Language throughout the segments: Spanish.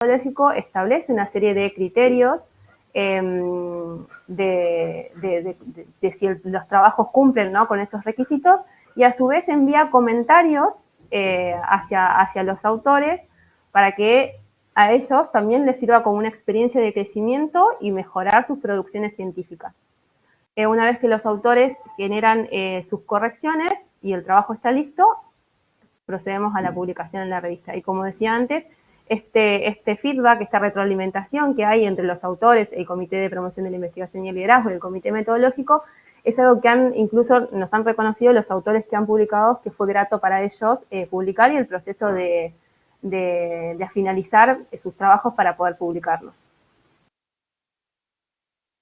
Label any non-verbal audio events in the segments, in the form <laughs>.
metodológico establece una serie de criterios em, de, si los trabajos cumplen con esos requisitos y a su vez envía comentarios eh, hacia, hacia los autores para que a ellos también les sirva como una experiencia de crecimiento y mejorar sus producciones científicas. Eh, una vez que los autores generan eh, sus correcciones y el trabajo está listo, procedemos a la publicación en la revista. Y como decía antes, este, este feedback, esta retroalimentación que hay entre los autores, el Comité de Promoción de la Investigación y el Liderazgo y el Comité Metodológico, es algo que han, incluso nos han reconocido los autores que han publicado que fue grato para ellos eh, publicar y el proceso de, finalizar sus trabajos para poder publicarlos.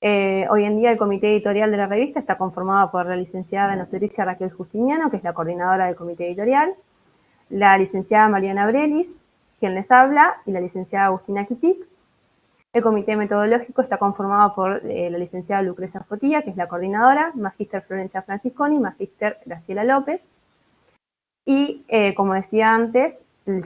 Eh, hoy en día el comité editorial de la revista está conformado por la licenciada en Raquel Justiniano, que es la coordinadora del comité editorial, la licenciada Mariana Brelis, quien les habla, y la licenciada Agustina Kitik. El comité metodológico está conformado por eh, la licenciada Lucrecia Fotilla, que es la coordinadora, Magíster Florencia Francisconi, Magíster Graciela López. Y, eh, como decía antes,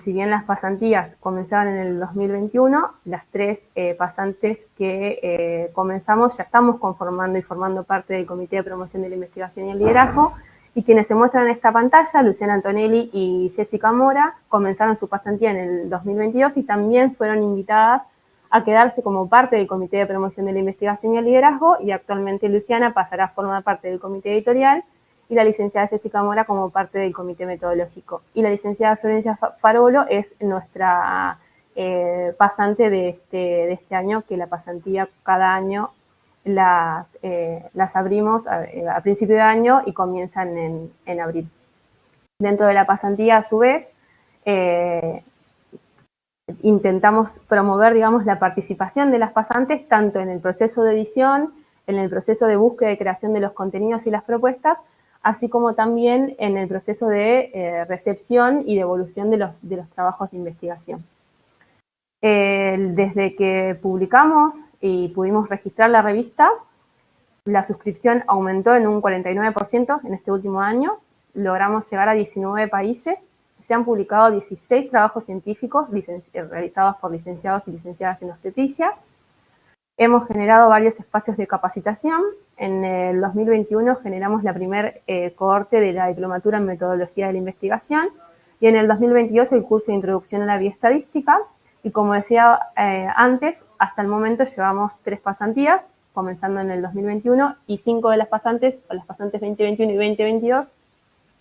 si bien las pasantías comenzaron en el 2021, las tres eh, pasantes que comenzamos ya estamos conformando y formando parte del Comité de Promoción de la Investigación y el Liderazgo, y quienes se muestran en esta pantalla, Luciana Antonelli y Jessica Mora, comenzaron su pasantía en el 2022 y también fueron invitadas a quedarse como parte del Comité de Promoción de la Investigación y el Liderazgo y actualmente Luciana pasará a formar parte del Comité Editorial y la licenciada Jessica Mora como parte del Comité Metodológico. Y la licenciada Florencia Farolo es nuestra eh, pasante de este, de este año, que la pasantía cada año las, eh, las abrimos a, eh, principio de año y comienzan en, abril. Dentro de la pasantía, a su vez, eh, intentamos promover, digamos, la participación de las pasantes tanto en el proceso de edición, en el proceso de búsqueda y creación de los contenidos y las propuestas, así como también en el proceso de recepción y devolución de los, de los trabajos de investigación. desde que publicamos y pudimos registrar la revista. La suscripción aumentó en un 49% en este último año. Logramos llegar a 19 países. Se han publicado 16 trabajos científicos eh, realizados por licenciados y licenciadas en obstetricia. Hemos generado varios espacios de capacitación. En el 2021 generamos la primer eh, cohorte de la diplomatura en metodología de la investigación y en el 2022 el curso de introducción a la bioestadística y como decía eh, antes, hasta el momento llevamos tres pasantías, comenzando en el 2021, y cinco de las pasantes, o las pasantes 2021 y 2022,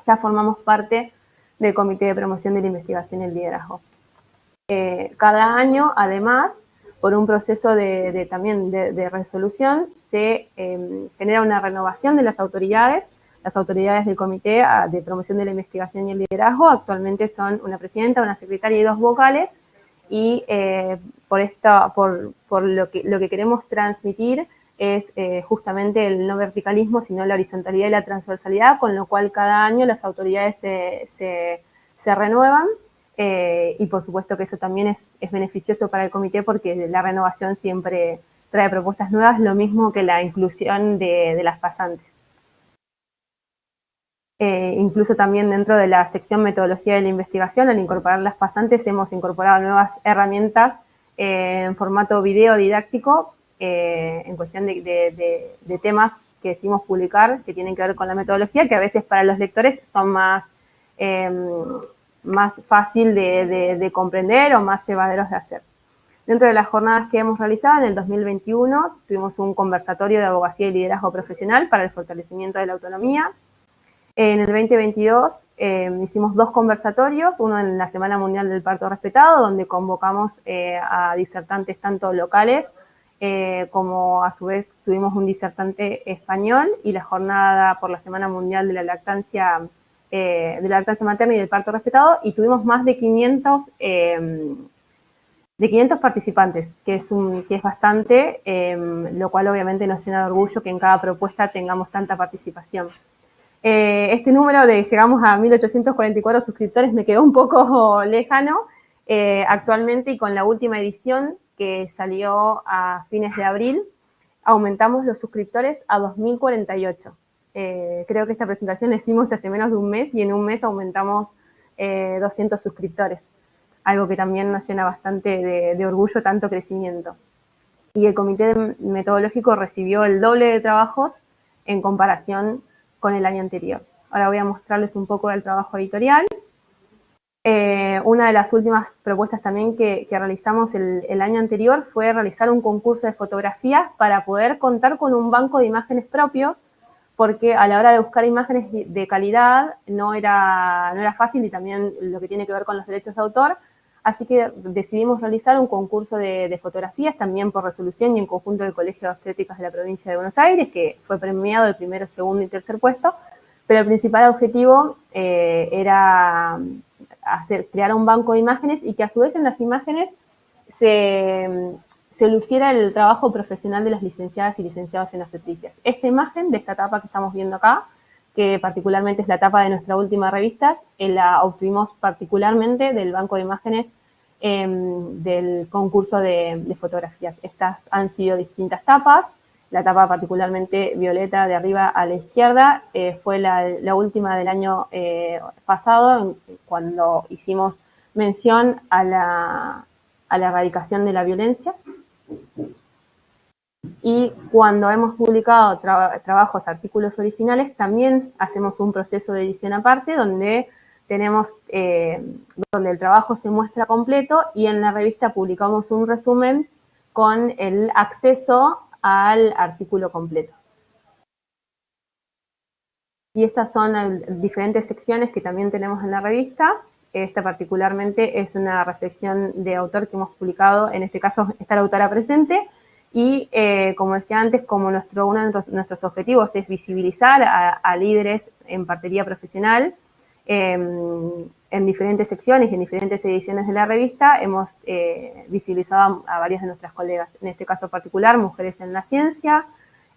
ya formamos parte del Comité de Promoción de la Investigación y el Liderazgo. Eh, cada año, además, por un proceso de, también de, resolución, se em, genera una renovación de las autoridades. Las autoridades del Comité ah, de Promoción de la Investigación y el Liderazgo actualmente son una presidenta, una secretaria y dos vocales, y eh, por, esta, por, por lo, que, lo que queremos transmitir es eh, justamente el no verticalismo, sino la horizontalidad y la transversalidad, con lo cual cada año las autoridades se, se, renuevan eh, y por supuesto que eso también es, es, beneficioso para el comité porque la renovación siempre trae propuestas nuevas, lo mismo que la inclusión de, de las pasantes. Eh, incluso también dentro de la sección metodología de la investigación, al incorporar las pasantes, hemos incorporado nuevas herramientas eh, en formato video didáctico eh, en cuestión de, temas que decimos publicar que tienen que ver con la metodología, que a veces para los lectores son más, em, más fácil de, comprender o más llevaderos de hacer. Dentro de las jornadas que hemos realizado en el 2021, tuvimos un conversatorio de abogacía y liderazgo profesional para el fortalecimiento de la autonomía, en el 2022 eh, hicimos dos conversatorios, uno en la Semana Mundial del Parto Respetado, donde convocamos eh, a disertantes tanto locales eh, como a su vez tuvimos un disertante español y la jornada por la Semana Mundial de la Lactancia, de la lactancia materna y del parto respetado y tuvimos más de 500, de 500 participantes, que es, un, que es bastante, lo cual obviamente nos llena de orgullo que en cada propuesta tengamos tanta participación. Eh, este número de llegamos a 1844 suscriptores me quedó un poco <laughs> lejano eh, actualmente y con la última edición que salió a fines de abril, aumentamos los suscriptores a 2048. Eh, creo que esta presentación la hicimos hace menos de un mes y en un mes aumentamos 200 suscriptores. algo que también nos llena bastante de, orgullo, tanto crecimiento. Y el comité metodológico recibió el doble de trabajos en comparación con el año anterior. Ahora voy a mostrarles un poco del trabajo editorial. Eh, una de las últimas propuestas también que, realizamos el, año anterior fue realizar un concurso de fotografías para poder contar con un banco de imágenes propio, porque a la hora de buscar imágenes de calidad no era, no era fácil y también lo que tiene que ver con los derechos de autor, así que decidimos realizar un concurso de, fotografías también por resolución y en conjunto del Colegio de Obstétricas de la provincia de Buenos Aires, que fue premiado el primero, segundo y tercer puesto, pero el principal objetivo eh, era crear un banco de imágenes y que a su vez en las imágenes se, se luciera el trabajo profesional de las licenciadas y licenciados en obstetricias. Esta imagen de esta etapa que estamos viendo acá, que particularmente es la etapa de nuestra última revista, eh, la obtuvimos particularmente del banco de imágenes em, del concurso de, de, fotografías. Estas han sido distintas tapas, la tapa particularmente violeta de arriba a la izquierda eh, fue la, última del año eh, pasado, cuando hicimos mención a la, erradicación de la violencia. Y cuando hemos publicado trabajos, artículos originales, también hacemos un proceso de edición aparte donde tenemos, eh, donde el trabajo se muestra completo y en la revista publicamos un resumen con el acceso al artículo completo. Y estas son diferentes secciones que también tenemos en la revista. Esta particularmente es una reflexión de autor que hemos publicado, en este caso está la autora presente, y eh, como decía antes, como nuestro, uno de nuestros, objetivos es visibilizar a, líderes en partería profesional, en diferentes secciones y en diferentes ediciones de la revista hemos eh, visibilizado a, varias de nuestras colegas, en este caso particular, Mujeres en la Ciencia,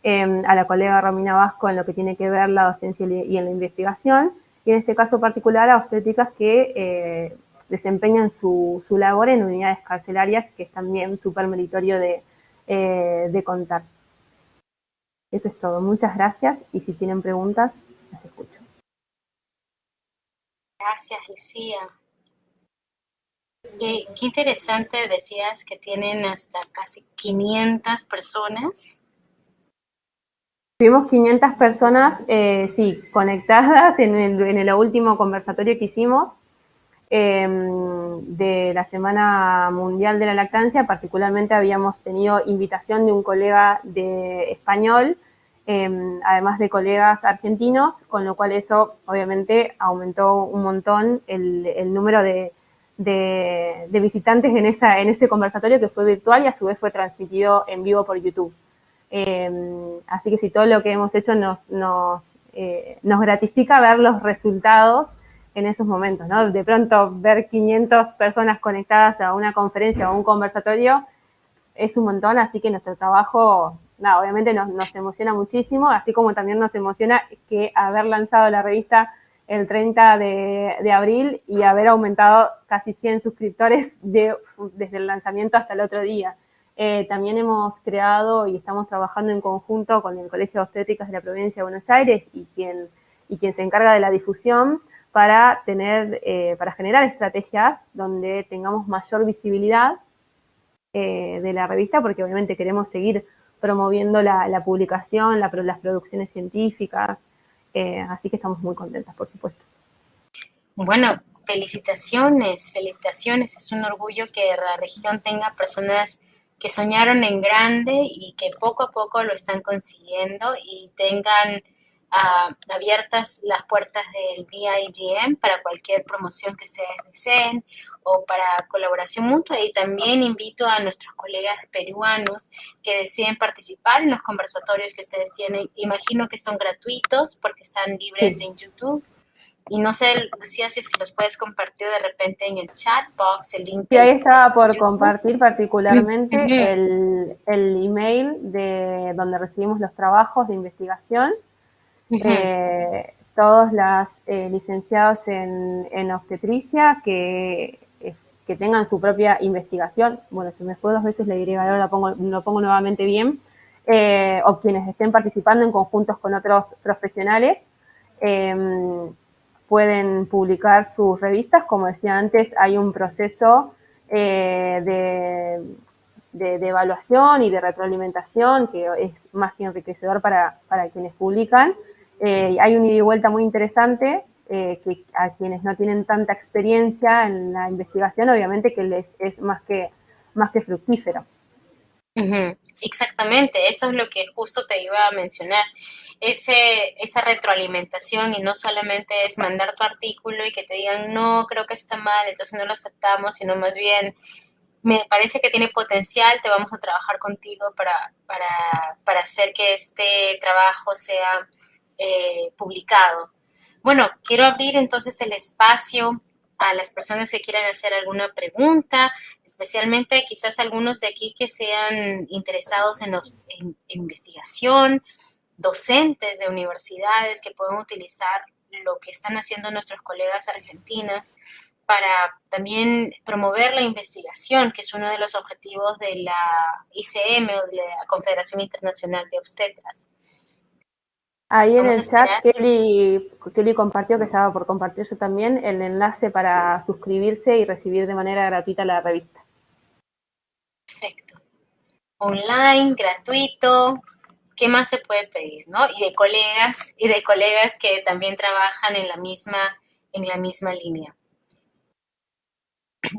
em, a la colega Romina Vasco en lo que tiene que ver la docencia y en la investigación, y en este caso particular a obstétricas que eh, desempeñan su, labor en unidades carcelarias, que es también súper meritorio de, eh, de contar. Eso es todo. Muchas gracias y si tienen preguntas, las escucho. Gracias, Lucía. Qué, interesante decías que tienen hasta casi 500 personas. Tuvimos 500 personas, eh, sí, conectadas en el, último conversatorio que hicimos em, de la Semana Mundial de la Lactancia. Particularmente habíamos tenido invitación de un colega de español Em, además de colegas argentinos, con lo cual eso obviamente aumentó un montón el, número de, visitantes en, ese conversatorio que fue virtual y a su vez fue transmitido en vivo por YouTube. Em, así que si todo lo que hemos hecho eh, nos gratifica ver los resultados en esos momentos, ¿no? De pronto ver 500 personas conectadas a una conferencia o un conversatorio es un montón, así que nuestro trabajo obviamente nos, emociona muchísimo, así como también nos emociona que haber lanzado la revista el 30 de, abril y haber aumentado casi 100 suscriptores desde el lanzamiento hasta el otro día. Eh, también hemos creado y estamos trabajando en conjunto con el Colegio de Obstétricas de la Provincia de Buenos Aires y quien, y quien se encarga de la difusión para, tener, eh, para generar estrategias donde tengamos mayor visibilidad eh, de la revista, porque obviamente queremos seguir promoviendo la, publicación, las producciones científicas, eh, así que estamos muy contentas, por supuesto. Bueno, felicitaciones, felicitaciones, es un orgullo que la región tenga personas que soñaron en grande y que poco a poco lo están consiguiendo y tengan ah, abiertas las puertas del BIGM para cualquier promoción que ustedes deseen o para colaboración mutua y también invito a nuestros colegas peruanos que deciden participar en los conversatorios que ustedes tienen. Imagino que son gratuitos porque están libres en YouTube. Y no sé, Lucía, si es que los puedes compartir de repente en el chat box, el link. Sí, ahí estaba por compartir particularmente el, el, email de donde recibimos los trabajos de investigación eh, todos los eh, licenciados en, en, obstetricia que que tengan su propia investigación, bueno, si me fue dos veces le diré ahora lo pongo, lo pongo nuevamente bien, eh, o quienes estén participando en conjuntos con otros profesionales, em, pueden publicar sus revistas. Como decía antes, hay un proceso eh, de, evaluación y de retroalimentación que es más que enriquecedor para, quienes publican. Eh, hay un ida y vuelta muy interesante eh, que a quienes no tienen tanta experiencia en la investigación, obviamente que les es más que, más que fructífero. Exactamente, eso es lo que justo te iba a mencionar. Ese, esa retroalimentación y no solamente es mandar tu artículo y que te digan, no, creo que está mal, entonces no lo aceptamos, sino más bien, me parece que tiene potencial, te vamos a trabajar contigo para, para, hacer que este trabajo sea eh, publicado. Bueno, quiero abrir entonces el espacio a las personas que quieran hacer alguna pregunta, especialmente quizás algunos de aquí que sean interesados en, investigación, docentes de universidades que puedan utilizar lo que están haciendo nuestros colegas argentinas para también promover la investigación, que es uno de los objetivos de la ICM o de la Confederación Internacional de Obstetras. Ahí en el chat Kelly, Kelly, compartió que estaba por compartir yo también el enlace para suscribirse y recibir de manera gratuita la revista. Perfecto. Online, gratuito, ¿qué más se puede pedir, no? Y de colegas, y de colegas que también trabajan en la misma, en la misma línea.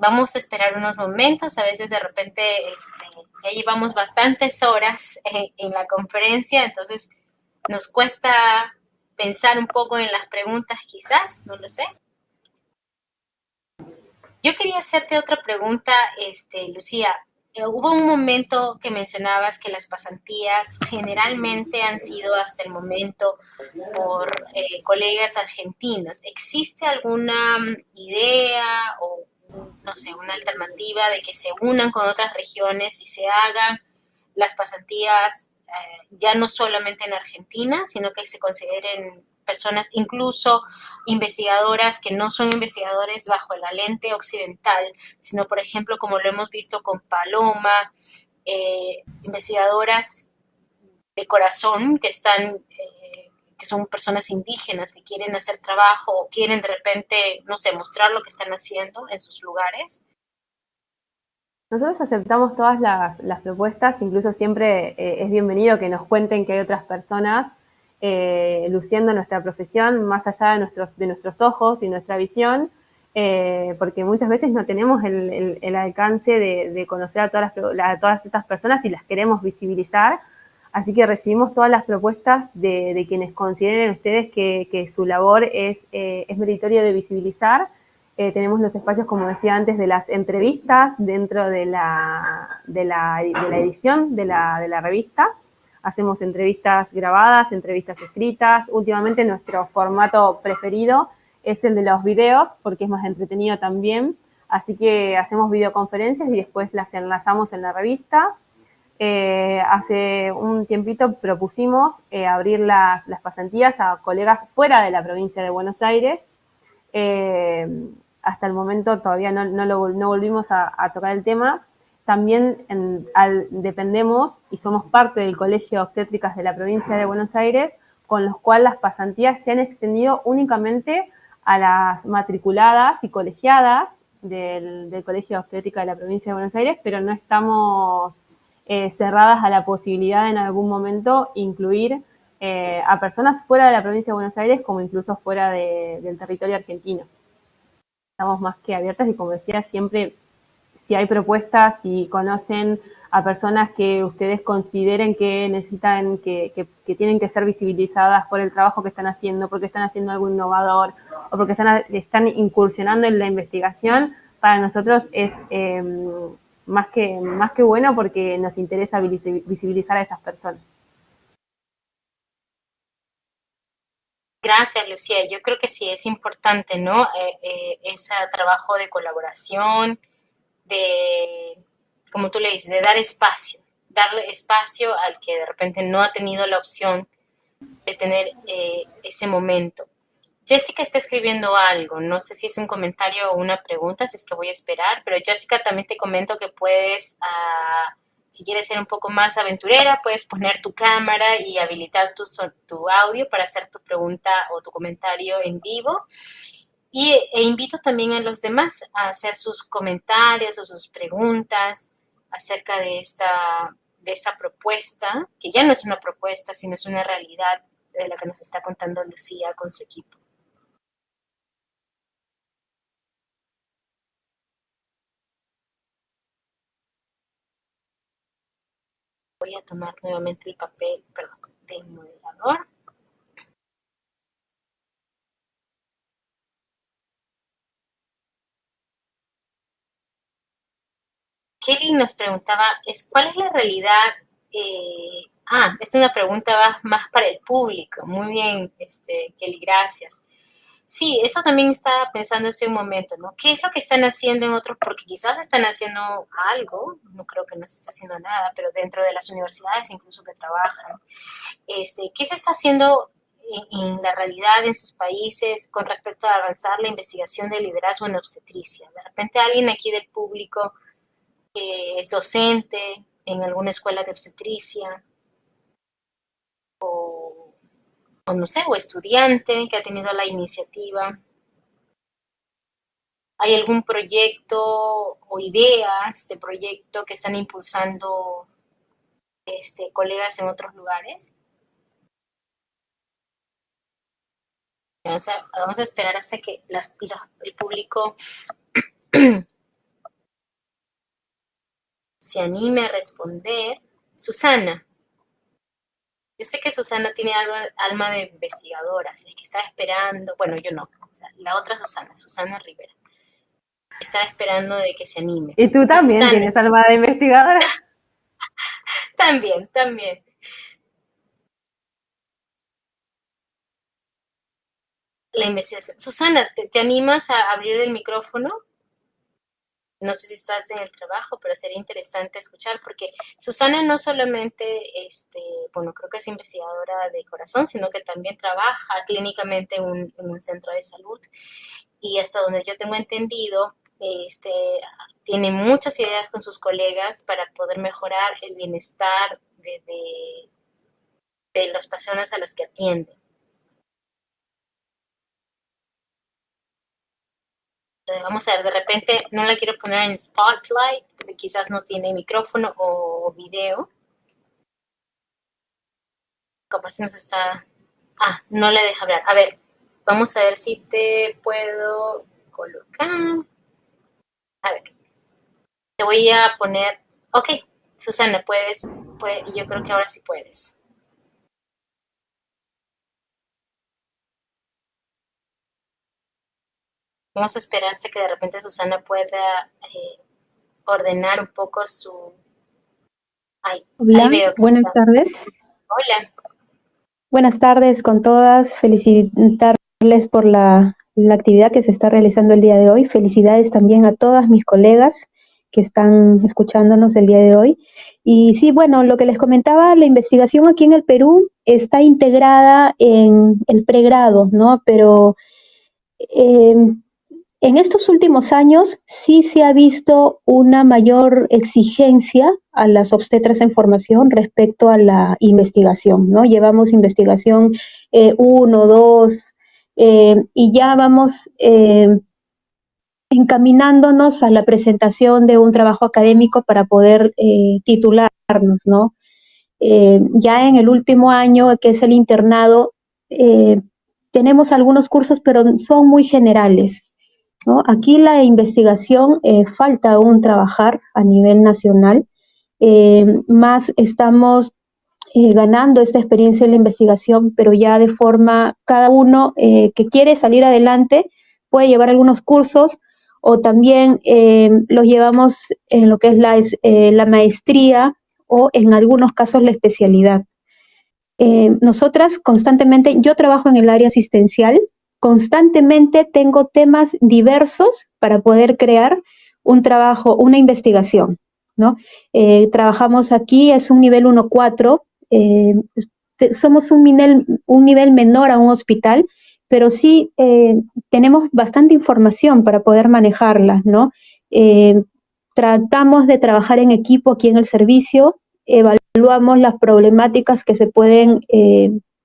Vamos a esperar unos momentos, a veces de repente este, ya llevamos bastantes horas en la conferencia, entonces nos cuesta pensar un poco en las preguntas quizás, no lo sé. Yo quería hacerte otra pregunta, este, Lucía. Eh, hubo un momento que mencionabas que las pasantías generalmente han sido hasta el momento por eh, colegas argentinos. ¿Existe alguna mm, idea o, no sé, una alternativa de que se unan con otras regiones y se hagan las pasantías eh, ya no solamente en Argentina, sino que se consideren personas, incluso investigadoras que no son investigadores bajo la lente occidental, sino, por ejemplo, como lo hemos visto con Paloma, eh, investigadoras de corazón que están, eh, que son personas indígenas que quieren hacer trabajo o quieren de repente, no sé, mostrar lo que están haciendo en sus lugares. Nosotros aceptamos todas las, propuestas, incluso siempre eh, es bienvenido que nos cuenten que hay otras personas eh, luciendo nuestra profesión más allá de nuestros, ojos y nuestra visión, eh, porque muchas veces no tenemos el, alcance de, conocer a todas, las, todas esas personas y las queremos visibilizar. Así que recibimos todas las propuestas de, quienes consideren ustedes que, su labor es, es meritorio de visibilizar eh, tenemos los espacios, como decía antes, de las entrevistas dentro de la, de la, edición de la, de la, revista. Hacemos entrevistas grabadas, entrevistas escritas. Últimamente nuestro formato preferido es el de los videos, porque es más entretenido también. Así que hacemos videoconferencias y después las enlazamos en la revista. Eh, hace un tiempito propusimos eh, abrir las, las, pasantías a colegas fuera de la provincia de Buenos Aires hasta el momento todavía no, no, volvimos a, tocar el tema. También dependemos y somos parte del Colegio de Obstétricas de la provincia de Buenos Aires, con los cuales las pasantías se han extendido únicamente a las matriculadas y colegiadas del, Colegio de Obstétrica de la provincia de Buenos Aires, pero no estamos eh, cerradas a la posibilidad de en algún momento incluir eh, a personas fuera de la provincia de Buenos Aires como incluso fuera del territorio argentino estamos más que abiertas y como decía, siempre si hay propuestas, si conocen a personas que ustedes consideren que necesitan, que, tienen que ser visibilizadas por el trabajo que están haciendo, porque están haciendo algo innovador o porque están, están incursionando en la investigación, para nosotros es em, más, que, más que bueno porque nos interesa visibilizar a esas personas. Gracias, Lucía. Yo creo que sí es importante, ¿no? Eh, eh, ese trabajo de colaboración, de, como tú le dices, de dar espacio, darle espacio al que de repente no ha tenido la opción de tener eh, ese momento. Jessica está escribiendo algo, no sé si es un comentario o una pregunta, si es que voy a esperar, pero Jessica también te comento que puedes ah, Si quieres ser un poco más aventurera, puedes poner tu cámara y habilitar tu, tu audio para hacer tu pregunta o tu comentario en vivo. Y, e invito también a los demás a hacer sus comentarios o sus preguntas acerca de esta de esa propuesta, que ya no es una propuesta, sino es una realidad de la que nos está contando Lucía con su equipo. Voy a tomar nuevamente el papel perdón, del moderador. Kelly nos preguntaba, es, ¿cuál es la realidad? Eh, ah, esta es una pregunta más para el público. Muy bien, este, Kelly, gracias. Sí, eso también estaba pensando hace un momento, ¿no? ¿Qué es lo que están haciendo en otros? Porque quizás están haciendo algo, no creo que no se esté haciendo nada, pero dentro de las universidades incluso que trabajan. Este, ¿Qué se está haciendo en, la realidad en sus países con respecto a avanzar la investigación de liderazgo en obstetricia? De repente alguien aquí del público que es docente en alguna escuela de obstetricia o o no sé, o estudiante que ha tenido la iniciativa. ¿Hay algún proyecto o ideas de proyecto que están impulsando este, colegas en otros lugares? Vamos a, esperar hasta que el público <clears throat> se anime a responder. Susana. Yo sé que Susana tiene alma de investigadora, así es que estaba esperando, bueno, yo no, la otra Susana, Susana Rivera. Estaba esperando de que se anime. ¿Y tú también tienes alma de investigadora? <laughs> <laughs> también, también. La investigación. Susana, ¿te animas a abrir el micrófono? No sé si estás en el trabajo, pero sería interesante escuchar porque Susana no solamente, este, bueno, creo que es investigadora de corazón, sino que también trabaja clínicamente en un, centro de salud y hasta donde yo tengo entendido, este, tiene muchas ideas con sus colegas para poder mejorar el bienestar de, de, de las personas a las que atienden. Vamos a ver, de repente no la quiero poner en spotlight, porque quizás no tiene micrófono o video. Capaz nos está... Ah, no le deja hablar. A ver, vamos a ver si te puedo colocar. A ver. Te voy a poner... Ok, Susana, puedes... Puede, yo creo que ahora sí puedes. Vamos a esperar hasta que de repente Susana pueda eh, ordenar un poco su... Hola, buenas tardes. Hola. Buenas tardes con todas. Felicitarles por la, la actividad que se está realizando el día de hoy. Felicidades también a todas mis colegas que están escuchándonos el día de hoy. Y sí, bueno, lo que les comentaba, la investigación aquí en el Perú está integrada en el pregrado, ¿no? Pero eh, en estos últimos años sí se ha visto una mayor exigencia a las obstetras en formación respecto a la investigación, ¿no? Llevamos investigación 1, eh, 2 eh, y ya vamos eh, encaminándonos a la presentación de un trabajo académico para poder titularnos, ¿no? ya en el último año, que es el internado, tenemos algunos cursos, pero son muy generales. Aquí la investigación eh, falta aún trabajar a nivel nacional, eh, más estamos eh, ganando esta experiencia en la investigación, pero ya de forma, cada uno que quiere salir adelante puede llevar algunos cursos o también los llevamos en lo que es la, la maestría o en algunos casos la especialidad. nosotras constantemente, yo trabajo en el área asistencial, constantemente tengo temas diversos para poder crear un trabajo, una investigación. ¿no? Eh, trabajamos aquí, es un nivel 1-4, eh, somos un nivel, un nivel menor a un hospital, pero sí eh, tenemos bastante información para poder manejarla, ¿no? tratamos de trabajar en equipo aquí en el servicio, evaluamos las problemáticas que se pueden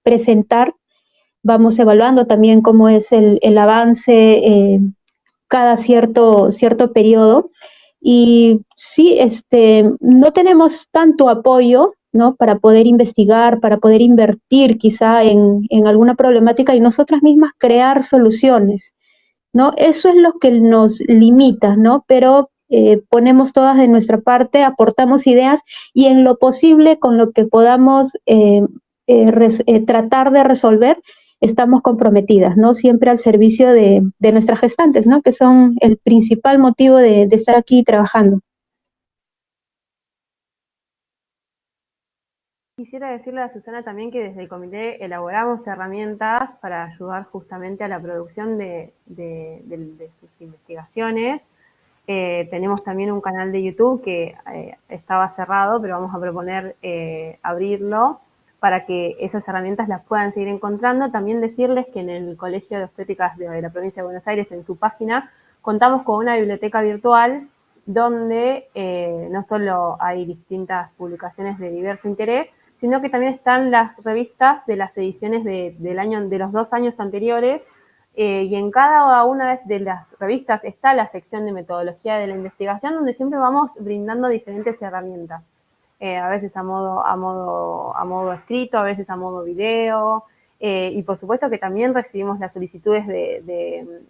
presentar, vamos evaluando también cómo es el, avance eh, cada cierto, cierto periodo. Y sí, este, no tenemos tanto apoyo ¿no? para poder investigar, para poder invertir quizá en, en alguna problemática y nosotras mismas crear soluciones. ¿no? Eso es lo que nos limita, ¿no? Pero eh, ponemos todas de nuestra parte, aportamos ideas y en lo posible con lo que podamos eh, tratar de resolver, estamos comprometidas, ¿no? Siempre al servicio de, nuestras gestantes, ¿no? Que son el principal motivo de, de estar aquí trabajando. Quisiera decirle a Susana también que desde el comité elaboramos herramientas para ayudar justamente a la producción de, sus investigaciones. Eh, tenemos también un canal de YouTube que eh, estaba cerrado, pero vamos a proponer eh, abrirlo para que esas herramientas las puedan seguir encontrando. También decirles que en el Colegio de Estéticas de la Provincia de Buenos Aires, en su página, contamos con una biblioteca virtual donde no solo hay distintas publicaciones de diverso interés, sino que también están las revistas de las ediciones de, del año, de los dos años anteriores, eh, y en cada una de las revistas está la sección de metodología de la investigación, donde siempre vamos brindando diferentes herramientas. Eh, a veces a modo, a, modo, a modo escrito, a veces a modo video, eh, y por supuesto que también recibimos las solicitudes de,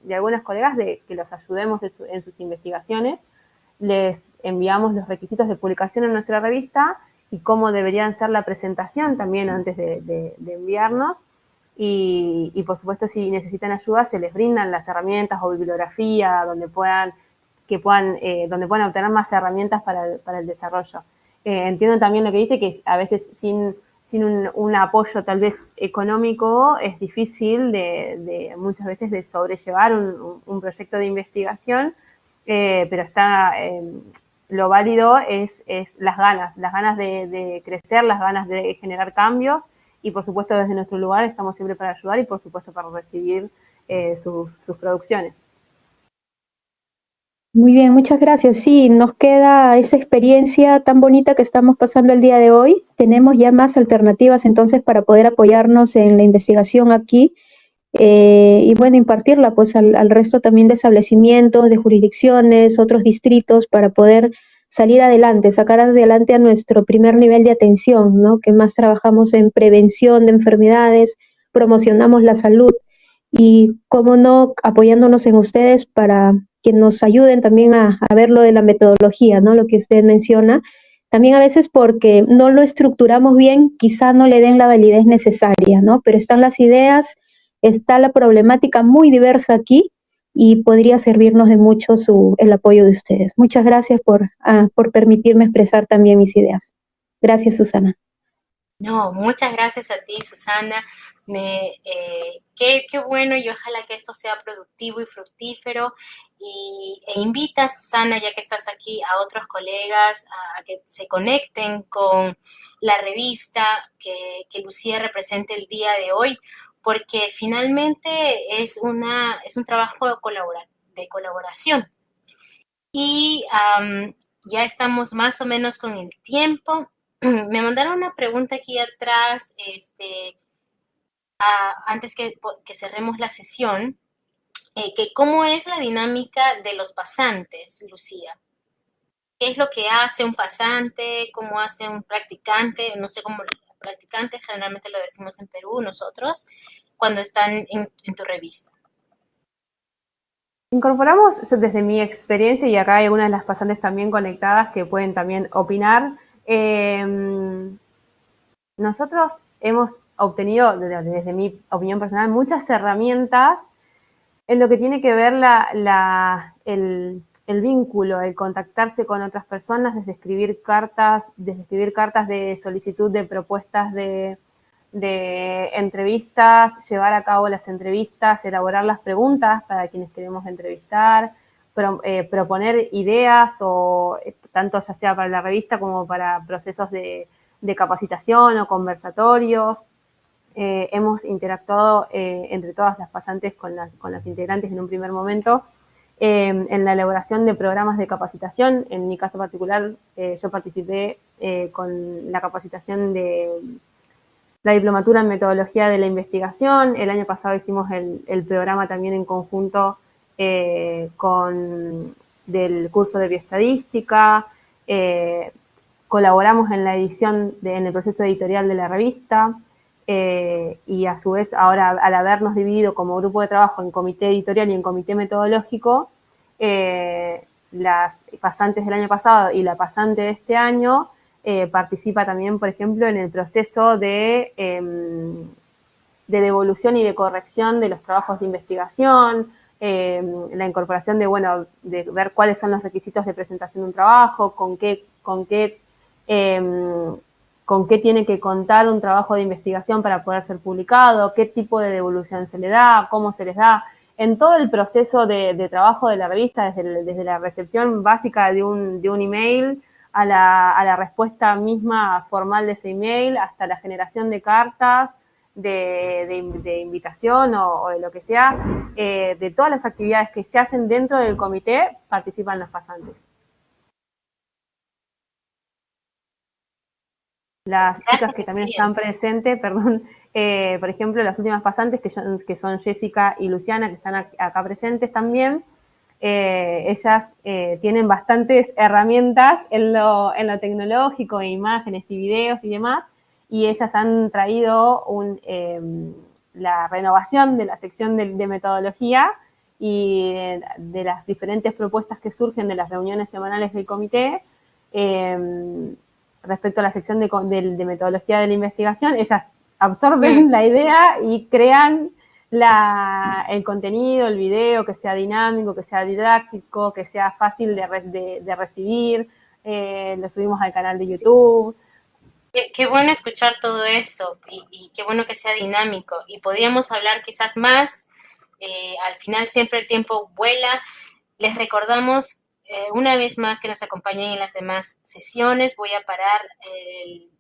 de, algunas colegas de que los ayudemos en sus investigaciones. Les enviamos los requisitos de publicación en nuestra revista y cómo deberían ser la presentación también antes de, enviarnos. Y, por supuesto, si necesitan ayuda, se les brindan las herramientas o bibliografía donde puedan, que puedan, eh, donde puedan obtener más herramientas para el, desarrollo. Eh, entiendo también lo que dice, que a veces sin, sin un, apoyo tal vez económico es difícil de, muchas veces de sobrellevar un, proyecto de investigación, eh, pero está, lo válido es, es las ganas, las ganas de, crecer, las ganas de generar cambios y por supuesto desde nuestro lugar estamos siempre para ayudar y por supuesto para recibir eh, sus producciones. Muy bien, muchas gracias. Sí, nos queda esa experiencia tan bonita que estamos pasando el día de hoy. Tenemos ya más alternativas entonces para poder apoyarnos en la investigación aquí eh, y bueno, impartirla pues al, resto también de establecimientos, de jurisdicciones, otros distritos para poder salir adelante, sacar adelante a nuestro primer nivel de atención, ¿no? Que más trabajamos en prevención de enfermedades, promocionamos la salud y, como no, apoyándonos en ustedes para que nos ayuden también a, ver lo de la metodología, ¿no? Lo que usted menciona. También a veces porque no lo estructuramos bien, quizá no le den la validez necesaria, ¿no? Pero están las ideas, está la problemática muy diversa aquí y podría servirnos de mucho su, el apoyo de ustedes. Muchas gracias por, ah, por permitirme expresar también mis ideas. Gracias, Susana. No, muchas gracias a ti, Susana. Eh, qué, bueno y ojalá que esto sea productivo y fructífero. Y, e invita, Susana, ya que estás aquí, a otros colegas a, que se conecten con la revista que, que Lucía representa el día de hoy, porque finalmente es, una, es un trabajo de, colaboración. Y ya estamos más o menos con el tiempo. <clears throat> Me mandaron una pregunta aquí atrás, este, antes que, cerremos la sesión, eh, que cómo es la dinámica de los pasantes, Lucía. ¿Qué es lo que hace un pasante? ¿Cómo hace un practicante? No sé cómo practicantes, generalmente lo decimos en Perú nosotros, cuando están en, tu revista. Incorporamos, desde mi experiencia, y acá hay algunas de las pasantes también conectadas que pueden también opinar, em, nosotros hemos obtenido, desde, mi opinión personal, muchas herramientas en lo que tiene que ver la, el, vínculo, el contactarse con otras personas, desde escribir cartas, desde escribir cartas de solicitud de propuestas de, entrevistas, llevar a cabo las entrevistas, elaborar las preguntas para quienes queremos entrevistar, eh, proponer ideas o eh, tanto ya sea para la revista como para procesos de, capacitación o conversatorios. Eh, hemos interactuado entre todas las pasantes con las, con las integrantes en un primer momento eh, en la elaboración de programas de capacitación. En mi caso particular, eh, yo participé con la capacitación de la diplomatura en metodología de la investigación. El año pasado hicimos el, programa también en conjunto con del curso de bioestadística, colaboramos en la edición, en el proceso editorial de la revista, eh, y a su vez ahora al habernos dividido como grupo de trabajo en comité editorial y en comité metodológico, eh, las pasantes del año pasado y la pasante de este año eh, participa también, por ejemplo, en el proceso de, em, de devolución y de corrección de los trabajos de investigación, em, la incorporación de, bueno, de ver cuáles son los requisitos de presentación de un trabajo, con qué, con qué em, con qué tiene que contar un trabajo de investigación para poder ser publicado, qué tipo de devolución se le da, cómo se les da. En todo el proceso de, trabajo de la revista, desde, la recepción básica de un, de un email a la, respuesta misma formal de ese email, hasta la generación de cartas, de, invitación o, de lo que sea, eh, de todas las actividades que se hacen dentro del comité, participan los pasantes. Las chicas que también están presentes, <laughs> perdón, eh, por ejemplo, las últimas pasantes que, que, son Jessica y Luciana, que están acá presentes también, eh, ellas eh, tienen bastantes herramientas en lo, en lo tecnológico, imágenes y videos y demás, y ellas han traído un, em, la renovación de la sección de, de metodología y de las diferentes propuestas que surgen de las reuniones semanales del comité, em, respecto a la sección de, metodología de la investigación, ellas absorben la idea y crean el contenido, el video, que sea dinámico, que sea didáctico, que sea fácil de, recibir, eh, lo subimos al canal de YouTube. Qué, bueno escuchar todo eso y, qué bueno que sea dinámico. Y podríamos hablar quizás más, eh, al final siempre el tiempo vuela. Les recordamos eh, una vez más que nos acompañen en las demás sesiones. Voy a parar el